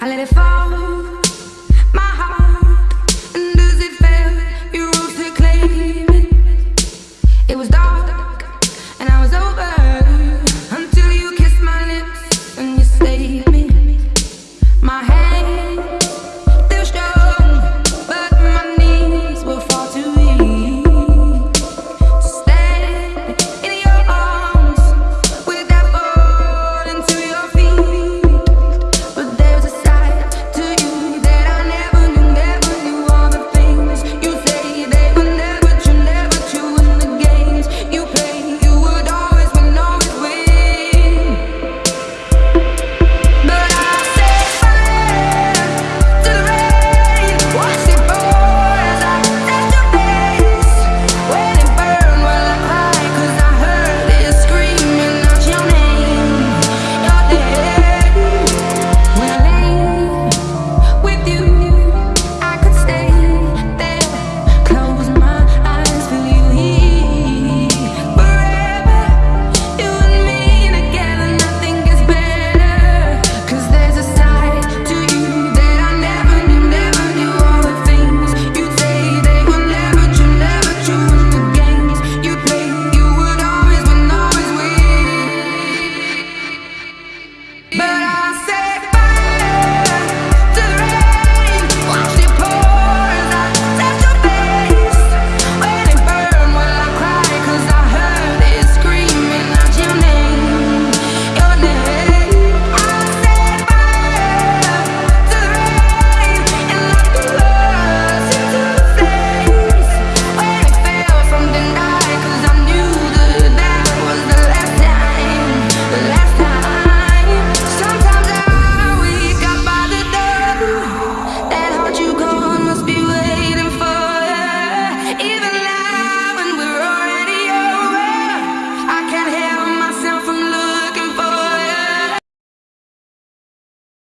I let it fall